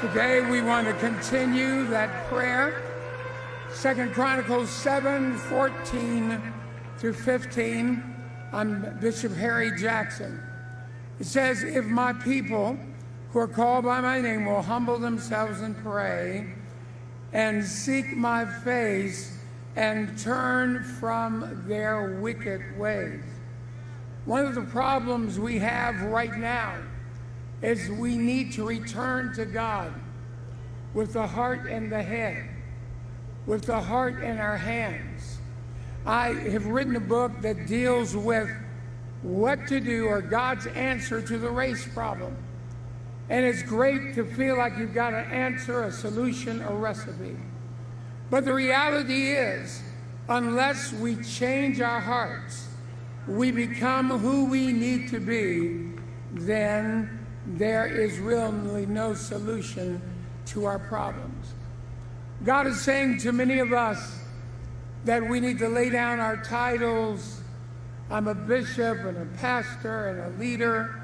Today we want to continue that prayer. Second Chronicles 7, 14 through 15. I'm Bishop Harry Jackson. It says, If my people who are called by my name will humble themselves and pray and seek my face and turn from their wicked ways. One of the problems we have right now is we need to return to God with the heart and the head, with the heart and our hands. I have written a book that deals with what to do or God's answer to the race problem. And it's great to feel like you've got an answer, a solution, a recipe. But the reality is, unless we change our hearts, we become who we need to be, then there is really no solution to our problems. God is saying to many of us that we need to lay down our titles. I'm a bishop and a pastor and a leader.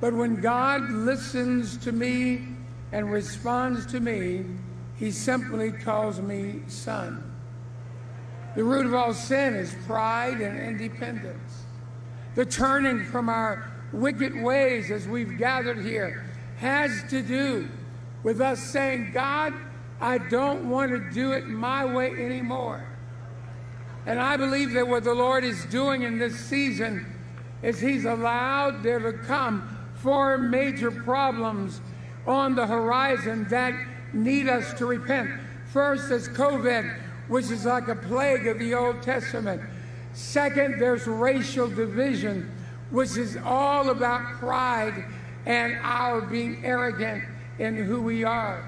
But when God listens to me and responds to me, he simply calls me son. The root of all sin is pride and independence. The turning from our wicked ways as we've gathered here has to do with us saying, God, I don't want to do it my way anymore. And I believe that what the Lord is doing in this season is He's allowed there to come four major problems on the horizon that need us to repent. First is COVID, which is like a plague of the Old Testament. Second, there's racial division which is all about pride and our being arrogant in who we are.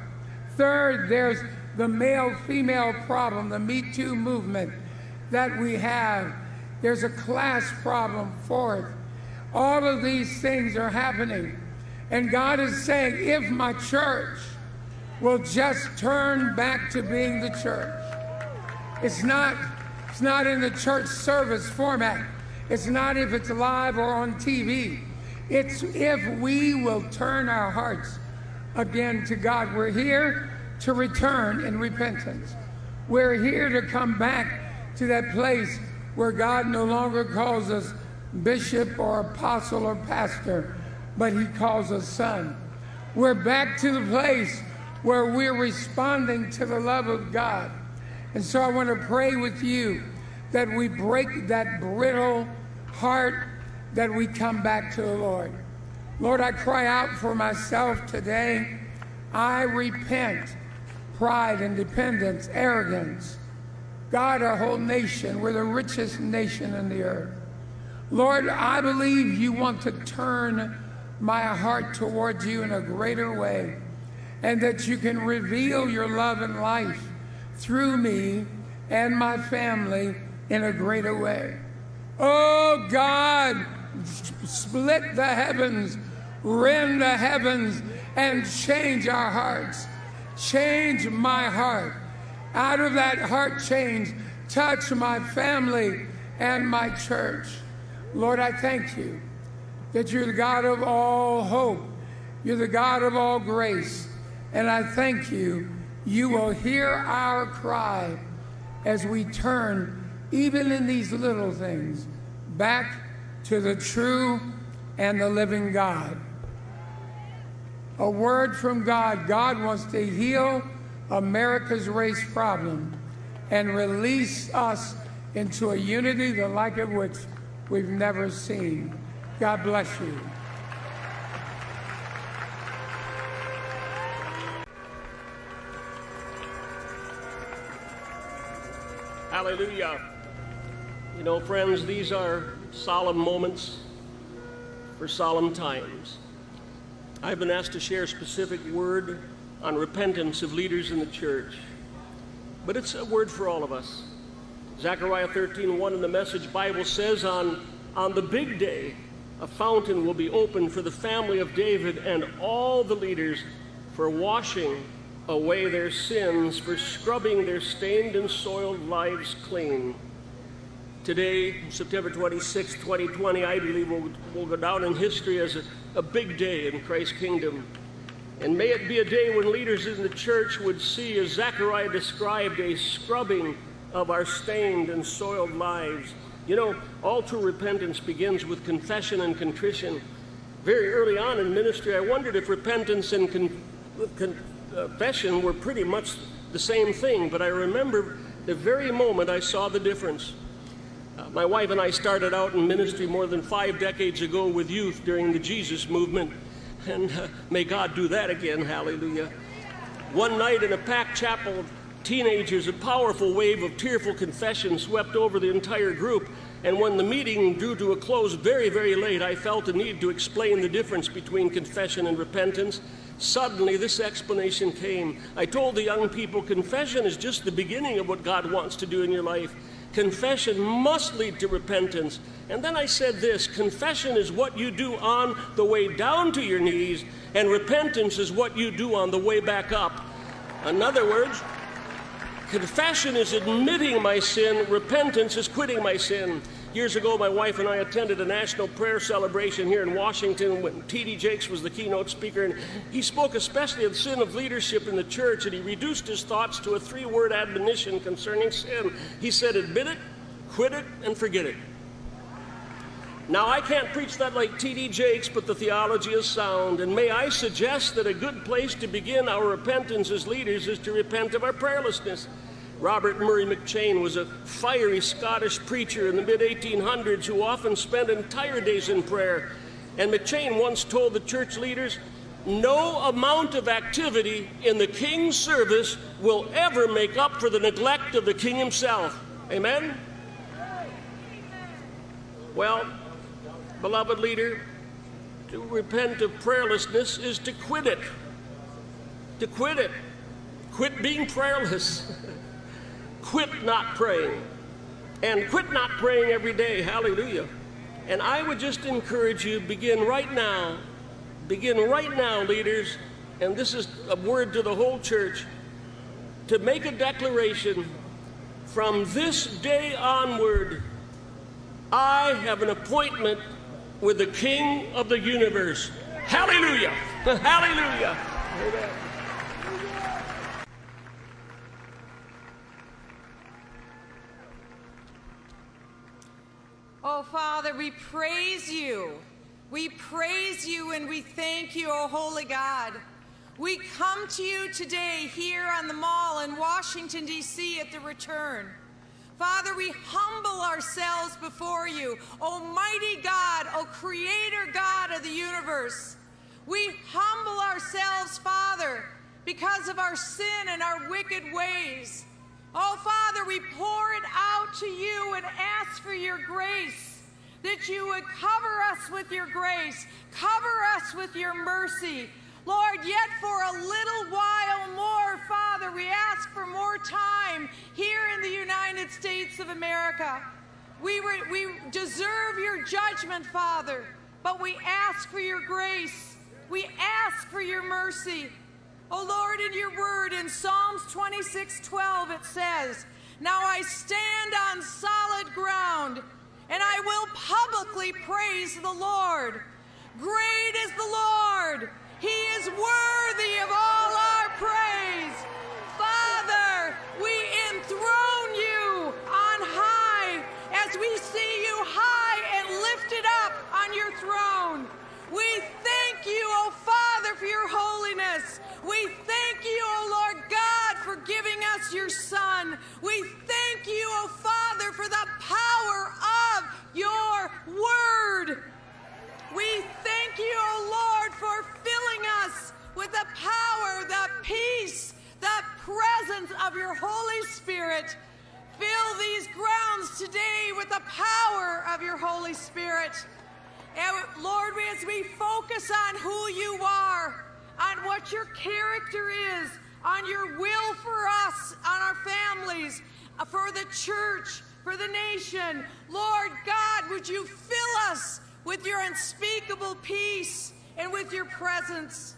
Third, there's the male female problem, the Me Too movement that we have. There's a class problem. Fourth, all of these things are happening. And God is saying, if my church will just turn back to being the church, it's not, it's not in the church service format. It's not if it's live or on TV. It's if we will turn our hearts again to God. We're here to return in repentance. We're here to come back to that place where God no longer calls us bishop or apostle or pastor, but he calls us son. We're back to the place where we're responding to the love of God. And so I want to pray with you that we break that brittle heart, that we come back to the Lord. Lord, I cry out for myself today. I repent pride, independence, arrogance. God, our whole nation, we're the richest nation in the earth. Lord, I believe you want to turn my heart towards you in a greater way and that you can reveal your love and life through me and my family in a greater way. Oh God, split the heavens, rend the heavens, and change our hearts. Change my heart. Out of that heart change, touch my family and my church. Lord, I thank you that you're the God of all hope. You're the God of all grace. And I thank you, you will hear our cry as we turn even in these little things, back to the true and the living God. A word from God. God wants to heal America's race problem and release us into a unity the like of which we've never seen. God bless you. Hallelujah. You know, friends, these are solemn moments for solemn times. I've been asked to share a specific word on repentance of leaders in the church, but it's a word for all of us. Zechariah 13:1 in the Message Bible says, on, on the big day, a fountain will be opened for the family of David and all the leaders for washing away their sins, for scrubbing their stained and soiled lives clean. Today, September 26, 2020, I believe will, will go down in history as a, a big day in Christ's kingdom. And may it be a day when leaders in the church would see, as Zechariah described, a scrubbing of our stained and soiled lives. You know, all true repentance begins with confession and contrition. Very early on in ministry, I wondered if repentance and con- confession were pretty much the same thing, but I remember the very moment I saw the difference. My wife and I started out in ministry more than five decades ago with youth during the Jesus movement, and uh, may God do that again, hallelujah. One night in a packed chapel of teenagers, a powerful wave of tearful confession swept over the entire group, and when the meeting drew to a close very, very late, I felt a need to explain the difference between confession and repentance. Suddenly, this explanation came. I told the young people confession is just the beginning of what God wants to do in your life. Confession must lead to repentance. And then I said this confession is what you do on the way down to your knees, and repentance is what you do on the way back up. In other words, confession is admitting my sin, repentance is quitting my sin. Years ago, my wife and I attended a national prayer celebration here in Washington when T.D. Jakes was the keynote speaker, and he spoke especially of the sin of leadership in the church, and he reduced his thoughts to a three word admonition concerning sin. He said, Admit it, quit it, and forget it. Now, I can't preach that like T.D. Jakes, but the theology is sound, and may I suggest that a good place to begin our repentance as leaders is to repent of our prayerlessness. Robert Murray McCheyne was a fiery Scottish preacher in the mid 1800s who often spent entire days in prayer. And McCheyne once told the church leaders, No amount of activity in the king's service will ever make up for the neglect of the king himself. Amen? Well, beloved leader, to repent of prayerlessness is to quit it. To quit it. Quit being prayerless. quit not praying. And quit not praying every day. Hallelujah. And I would just encourage you begin right now. Begin right now, leaders. And this is a word to the whole church to make a declaration from this day onward. I have an appointment with the King of the universe. Hallelujah! Hallelujah! Amen. Oh, Father, we praise you. We praise you and we thank you, oh holy God. We come to you today here on the mall in Washington, D.C. at the return. Father, we humble ourselves before you, Almighty God, O Creator God of the universe. We humble ourselves, Father, because of our sin and our wicked ways. Oh, Father, we pour it out to you and ask for your grace, that you would cover us with your grace, cover us with your mercy. Lord, yet for a little while more, Father, we ask for more time here in the United States of America. We, re- we deserve your judgment, Father, but we ask for your grace. We ask for your mercy. Oh Lord, in your word in Psalms 26 12, it says, Now I stand on solid ground, and I will publicly praise the Lord. Great is the Lord, He is worthy of all our praise. Father, we enthrone you on high as we see you high and lifted up on your throne. We thank you, O Father, for your holiness. Giving us your Son. We thank you, O Father, for the power of your word. We thank you, O Lord, for filling us with the power, the peace, the presence of your Holy Spirit. Fill these grounds today with the power of your Holy Spirit. And Lord, as we focus on who you are, on what your character is, on your will for us, on our families, uh, for the church, for the nation. Lord God, would you fill us with your unspeakable peace and with your presence?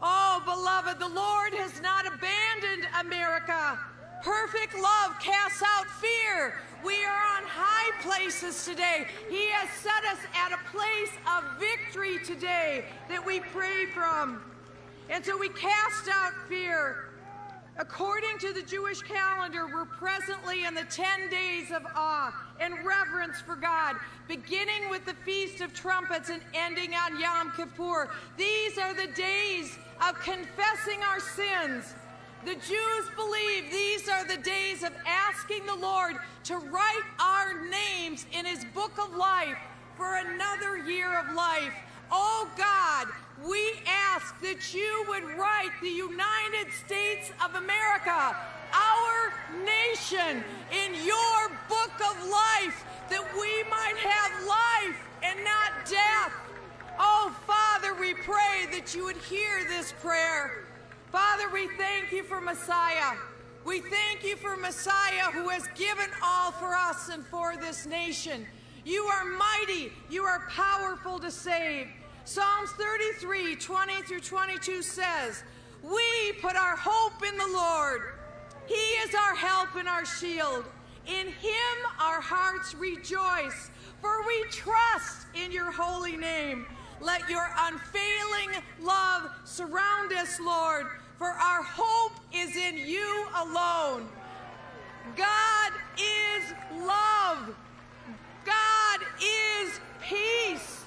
Oh, beloved, the Lord has not abandoned America. Perfect love casts out fear. We are on high places today. He has set us at a place of victory today that we pray from. And so we cast out fear. According to the Jewish calendar, we're presently in the 10 days of awe and reverence for God, beginning with the Feast of Trumpets and ending on Yom Kippur. These are the days of confessing our sins. The Jews believe these are the days of asking the Lord to write our names in his book of life for another year of life. Oh God, we ask that you would write the United States of America, our nation, in your book of life, that we might have life and not death. Oh, Father, we pray that you would hear this prayer. Father, we thank you for Messiah. We thank you for Messiah who has given all for us and for this nation. You are mighty, you are powerful to save. Psalms 33, 20 through 22 says, We put our hope in the Lord. He is our help and our shield. In him our hearts rejoice, for we trust in your holy name. Let your unfailing love surround us, Lord, for our hope is in you alone. God is love. God is peace.